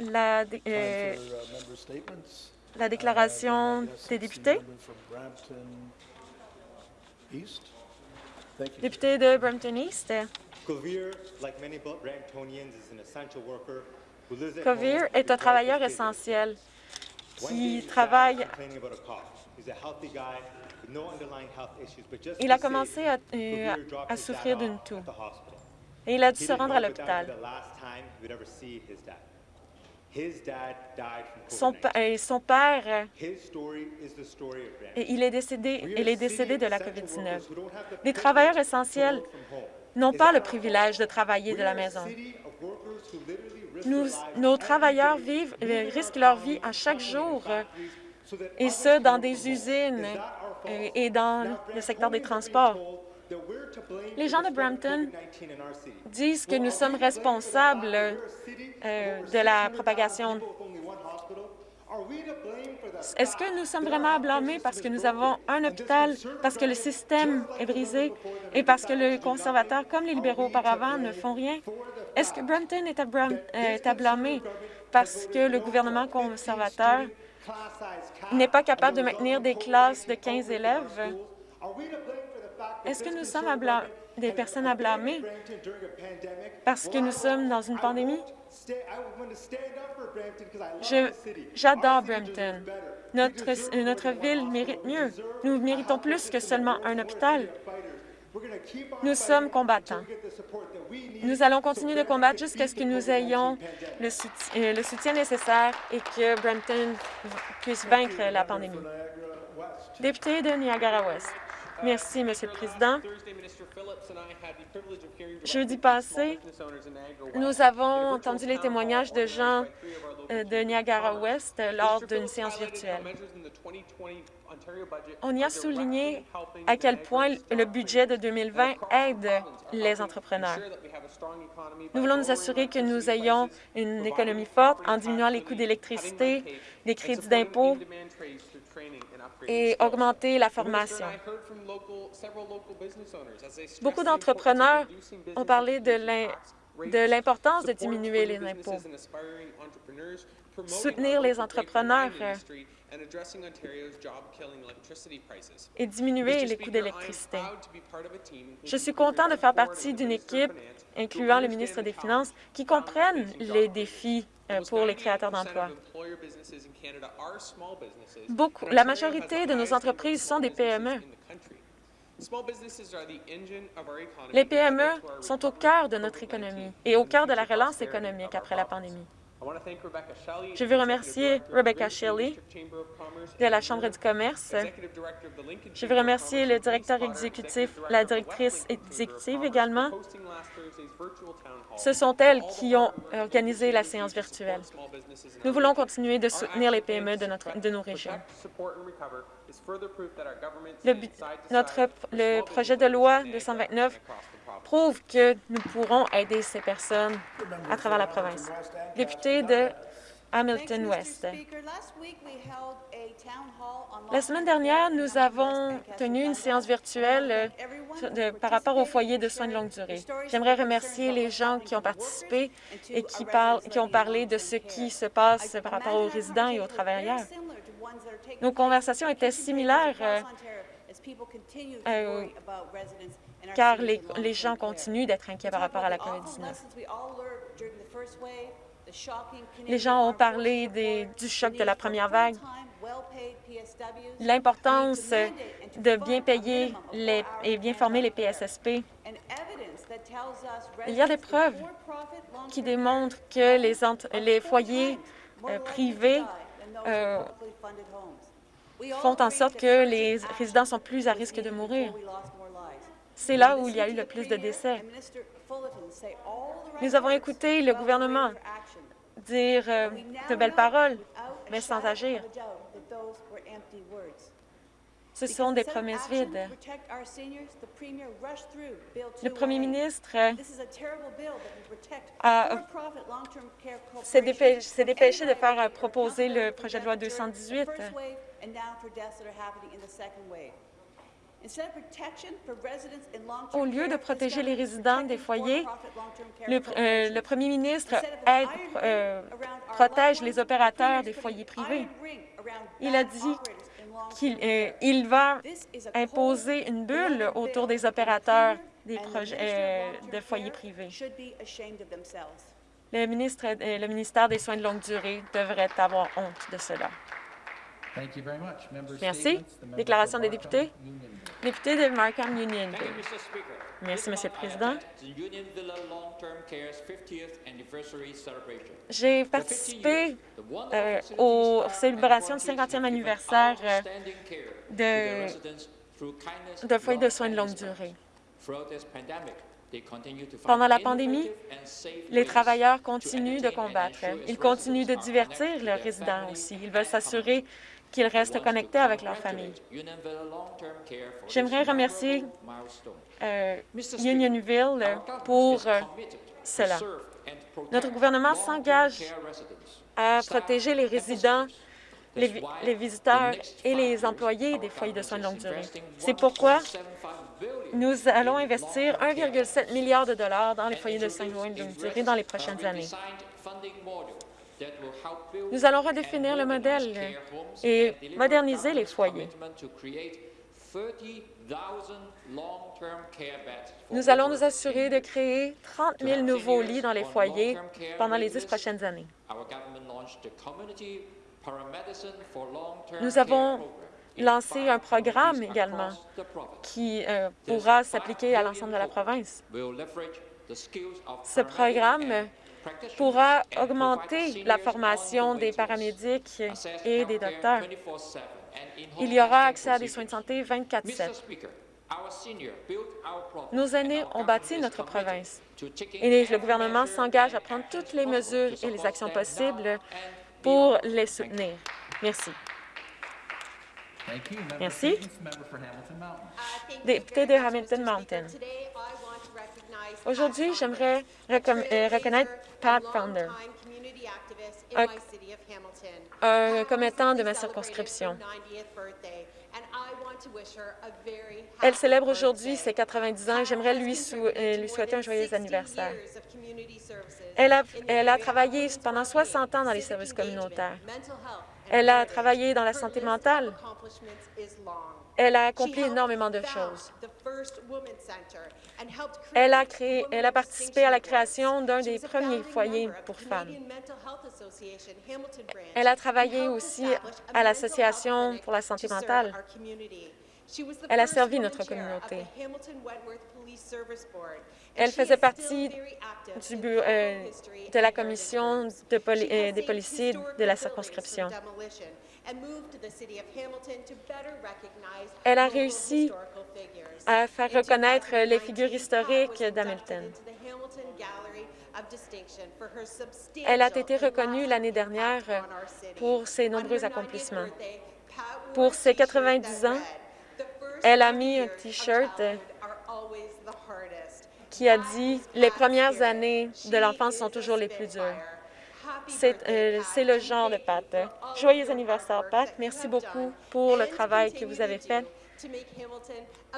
la, euh, uh, la déclaration des députés? Député de Brampton East, home est un travailleur essentiel qui travaille. Il a commencé à, euh, à souffrir d'une toux et il a dû se rendre à l'hôpital. Son, COVID-19. pa- et son père, euh, il est décédé, il est décédé de la essential COVID-19. workers who don't have the Les travailleurs essentiels n'ont pas le privilège de travailler de la maison. nos travailleurs vivent, risquent leur vie à chaque jour, euh, et ce, dans des usines et dans le secteur des transports. Les gens de Brampton COVID-19 in our city. disent que nous sommes responsables euh, de la 600,000 propagation. Est-ce que nous sommes vraiment à blâmer parce que nous avons un hôpital, parce que le système est brisé et parce que les conservateurs, comme les libéraux auparavant, ne font rien? Est-ce que Brampton est à, euh, est à blâmer parce que le gouvernement to a 15 conservateur n'est pas capable de maintenir des classes de COVID-19 15 outbreak in our élèves? Est-ce que nous sommes à conservative blâ- government des personnes à blâmer parce que nous sommes dans une pandémie? J'adore Brampton. Notre, notre ville mérite mieux. Nous méritons plus que seulement un hôpital. Nous sommes combattants. Nous allons continuer de combattre jusqu'à ce que nous COVID-19 ayons le soutien, euh, le soutien nécessaire et que Brampton puisse vaincre la pandémie. Député de Niagara-Ouest. Merci, Monsieur le Président. Jeudi passé, nous avons entendu les témoignages de gens euh, de Niagara-Ouest euh, lors d'une séance virtuelle. On y a souligné à quel point le budget de 2020 aide les entrepreneurs. Nous voulons nous assurer que nous ayons une économie forte en diminuant les coûts d'électricité, des crédits d'impôt et augmenter la formation. Beaucoup d'entrepreneurs ont parlé de l'im- de l'importance de diminuer les impôts, soutenir les entrepreneurs euh, et diminuer les coûts d'électricité. Je suis content de faire partie d'une équipe, incluant le ministre des Finances, qui comprennent les défis pour les créateurs d'emplois. Beaucoup, la majorité de nos entreprises sont des PME. Les PME sont au cœur de notre économie et au cœur de la relance économique après la pandémie. Je veux remercier Rebecca Shelley de la Chambre du commerce. Je veux remercier le directeur exécutif, la directrice exécutive également. Ce sont elles qui ont organisé la séance virtuelle. Nous voulons continuer de soutenir les PME de, notre, de nos régions. Le, notre, le projet de loi 229 prouve que nous pourrons aider ces personnes à travers la province. Député de Hamilton West. La semaine dernière, nous avons tenu une séance virtuelle de- par rapport au foyer de soins de longue durée. J'aimerais remercier les gens qui ont participé et qui, parlent, qui ont parlé de ce qui se passe par rapport aux résidents et aux travailleurs. Nos conversations étaient similaires euh, euh, car les, les gens continuent d'être inquiets par rapport à la COVID-19. Les gens ont parlé des- du choc de la première vague, l'importance de bien payer les, et bien former les PSSP. Il y a des preuves qui démontrent que les, les foyers euh, privés euh, font en sorte que les résidents sont plus à risque de mourir. C'est là où il y a eu le plus de décès. Nous avons écouté le gouvernement dire euh, de belles paroles, mais sans agir. Ce sont des promesses vides. Le premier ministre s'est dépê- s'est dépêché de faire proposer le projet de loi 218. Au lieu de protéger les résidents des foyers, le, euh, le premier ministre aide, euh, protège les opérateurs des foyers privés. Il a dit qu'il euh, il va imposer une bulle autour des opérateurs des projets euh, de foyers privés. Le, ministre, euh, le ministère des Soins de longue durée devrait avoir honte de cela. Merci. Déclaration des députés. Député de Markham Union. Merci, Monsieur le Président. J'ai participé euh, aux célébrations du 50e anniversaire euh, de, de foyers de soins de longue durée. Pendant la pandémie, les travailleurs continuent de combattre. Ils continuent de divertir leurs résidents aussi. Ils veulent s'assurer qu'ils restent connectés avec leur famille. J'aimerais remercier euh, Unionville pour euh, cela. Notre gouvernement s'engage à protéger les résidents, les, les, visiteurs et les employés des foyers de soins de longue durée. C'est pourquoi nous allons investir 1,7 milliard de dollars dans les foyers de soins de longue durée dans les prochaines années. Nous allons redéfinir le modèle et moderniser les foyers. Nous allons nous assurer de créer 30 000 nouveaux lits dans les foyers pendant les dix prochaines années. Nous avons lancé un programme également qui euh, pourra s'appliquer à l'ensemble de la province. Ce programme pourra augmenter la formation des paramédics et des docteurs. Il y aura accès à des soins de santé 24-7. Nos aînés ont bâti notre province et le gouvernement s'engage à prendre toutes les mesures et les actions possibles pour les soutenir. Merci. Merci. Député de Hamilton Mountain. Aujourd'hui, j'aimerais euh, reconnaître Pat Founder, un, commettant de ma circonscription. Elle célèbre aujourd'hui ses 90 ans et j'aimerais lui, euh, lui, souhaiter un joyeux anniversaire. Elle a travaillé pendant 60 ans dans les services communautaires. Elle a travaillé dans la santé mentale. Elle a accompli énormément de choses. Elle a, créé, elle a participé à la création d'un des premiers foyers pour femmes. Elle a travaillé aussi à l'Association pour la santé mentale. Elle a servi notre communauté. Elle faisait partie du euh, de la commission de euh, des policiers de la circonscription. Elle a réussi à faire reconnaître les figures historiques d'Hamilton. Elle a été reconnue l'année dernière pour ses nombreux accomplissements. Pour ses 90 ans, elle a mis un T-shirt qui a dit « Les premières années de l'enfance sont toujours les plus dures ». Euh, c'est le genre de Pat. Joyeux anniversaire, Pat. Merci beaucoup pour le travail que vous avez fait.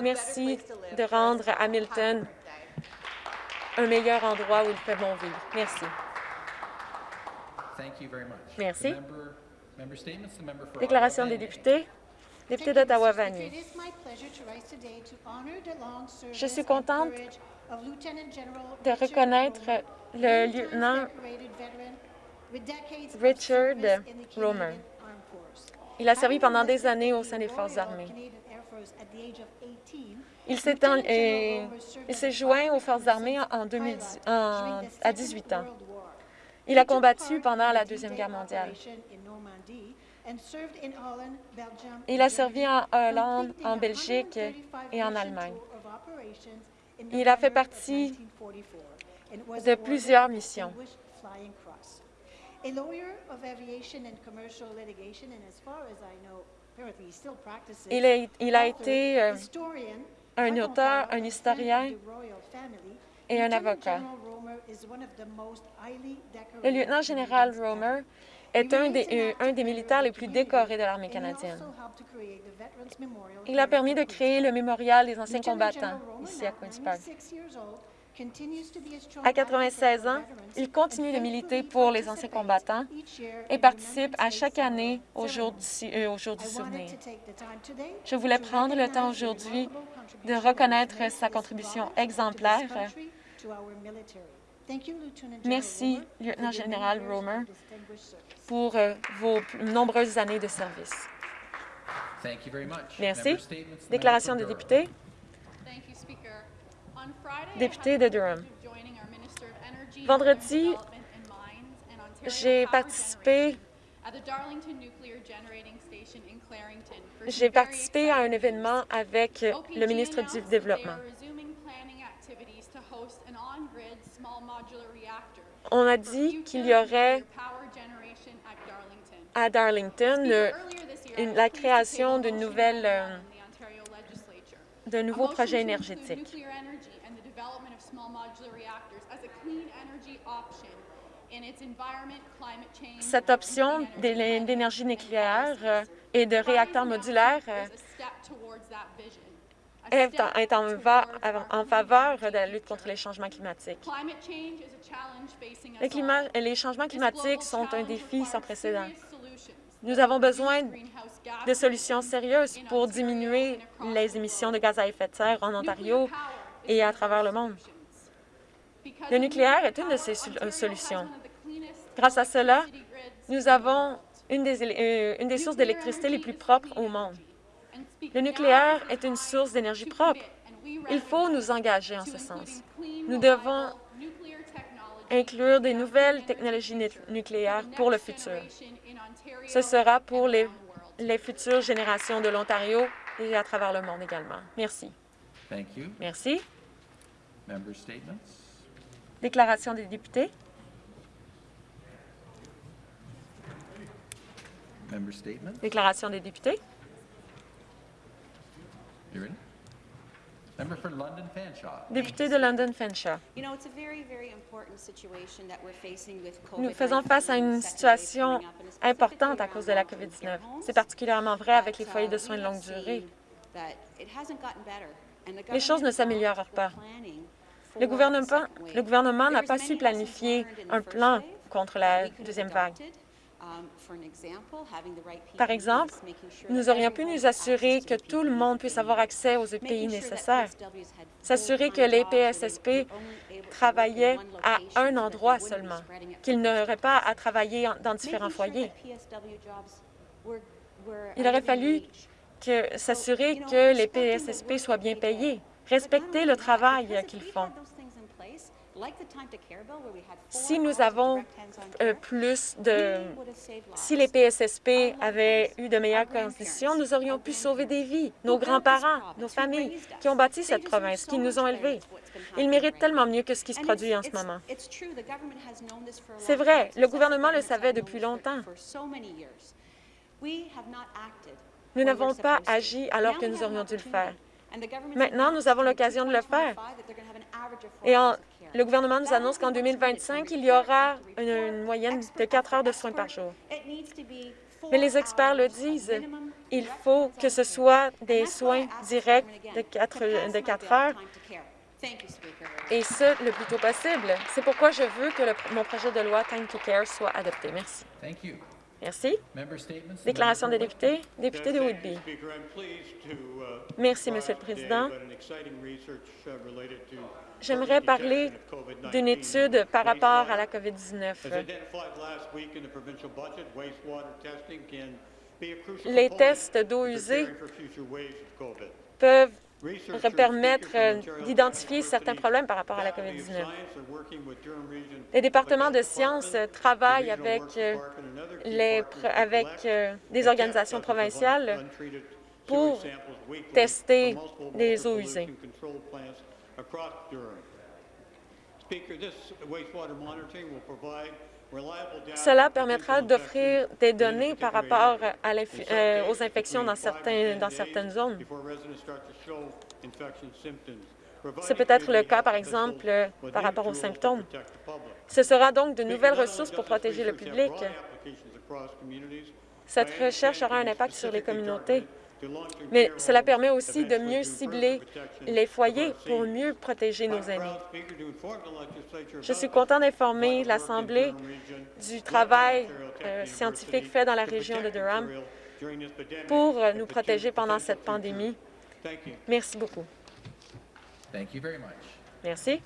Merci de rendre Hamilton un meilleur endroit où il fait bon vivre. Merci. Merci. Déclaration des députés. Député d'Ottawa-Vanier. Je suis contente de reconnaître le lieutenant Richard Romer. Il a servi pendant des années au sein des Forces armées. Il s'est joint aux Forces armées en 2010, à 18 ans. Il a combattu pendant la Deuxième Guerre mondiale. Il a servi en Hollande, en Belgique et en Allemagne. Il a fait partie de plusieurs missions. Il a, il a été euh, un auteur, un historien et un avocat. Le lieutenant-général Romer est un des, euh, un des militaires les plus décorés de l'armée canadienne. Il a permis de créer le mémorial des anciens combattants ici à Queen's Park. À 96 ans, il continue de militer pour les anciens combattants et participe à chaque année au jour du, euh, au jour du souvenir. Je voulais prendre le temps aujourd'hui de reconnaître sa contribution exemplaire. Merci, lieutenant-général Romer, pour euh, vos nombreuses années de service. Merci. Déclaration des députés. Député de Durham. Vendredi, j'ai participé j'ai participé à un événement avec le ministre du Développement. On a dit qu'il y aurait à Darlington la création d'une nouvelle, euh, d'un nouveau projet énergétique. Cette option d'énergie nucléaire euh, et de réacteurs modulaires euh, est en, faveur de la lutte contre les changements climatiques. les changements climatiques sont un défi sans précédent. Nous avons besoin de solutions sérieuses pour diminuer les émissions de gaz à effet de serre en Ontario et à travers le monde. Le nucléaire est une de ces euh, solutions. Grâce à cela, nous avons une des, euh, une des sources d'électricité les plus propres au monde. Le nucléaire est une source d'énergie propre. Il faut nous engager en ce sens. Nous devons inclure des nouvelles technologies nucléaires pour le futur. Ce sera pour les, les futures générations de l'Ontario et à travers le monde également. Merci. Merci. Déclaration des députés. Déclaration des députés. Député de London Fanshawe. Nous faisons face à une situation importante à cause de la COVID-19. C'est particulièrement vrai avec les foyers de soins de longue durée. Les choses ne s'améliorent pas. Le gouvernement le gouvernement n'a pas su planifier un plan contre la deuxième vague. Par exemple, nous aurions pu nous assurer que tout le monde puisse avoir accès aux EPI nécessaires, s'assurer que les PSSP travaillaient à un endroit seulement, qu'ils n'auraient pas à travailler dans différents foyers. Il aurait fallu s'assurer que les PSSP soient bien payés, respecter le travail qu'ils font. Si nous avons euh, plus de... Si les PSSP avaient eu de meilleures conditions, nous aurions pu sauver des vies, nos grands-parents, nos familles qui ont bâti cette province, qui nous ont élevés. Ils méritent tellement mieux que ce qui se produit en ce moment. C'est vrai, le gouvernement le savait depuis longtemps. Nous n'avons pas agi alors que nous aurions dû le faire. Maintenant, nous avons l'occasion de le faire. Et le gouvernement nous annonce qu'en 2025, il y aura une, moyenne de 4 heures de soins par jour. Mais les experts le disent, il faut que ce soit des soins directs de 4, de 4 heures et ce, le plus tôt possible. C'est pourquoi je veux que mon projet de loi Time to Care soit adopté. Merci. Merci. Déclaration des députés. Député de Whitby. Merci, Monsieur le Président. J'aimerais parler d'une étude par rapport à la COVID-19. Les tests d'eau usée peuvent permettre euh, d'identifier certains problèmes par rapport à la COVID-19. Les départements de sciences travaillent avec, euh, les, avec euh, des organisations provinciales pour tester les eaux usées. Cela permettra d'offrir des données par rapport euh, aux infections dans, dans certaines zones. C'est peut-être le cas, par exemple, par rapport aux symptômes. Ce sera donc de nouvelles ressources pour protéger le public. Cette recherche aura un impact sur les communautés, mais cela permet aussi de mieux cibler les foyers pour mieux protéger nos aînés. Je suis content d'informer l'Assemblée du travail euh, scientifique fait dans la région de Durham pour euh, nous protéger pendant cette pandémie. Merci beaucoup. Merci.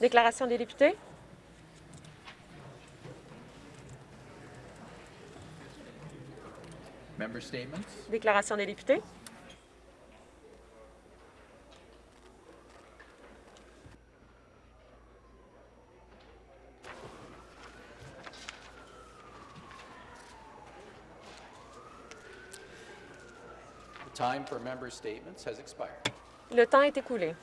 Déclaration des députés? Déclaration des députés. The time for member statements has expired. Le temps est écoulé.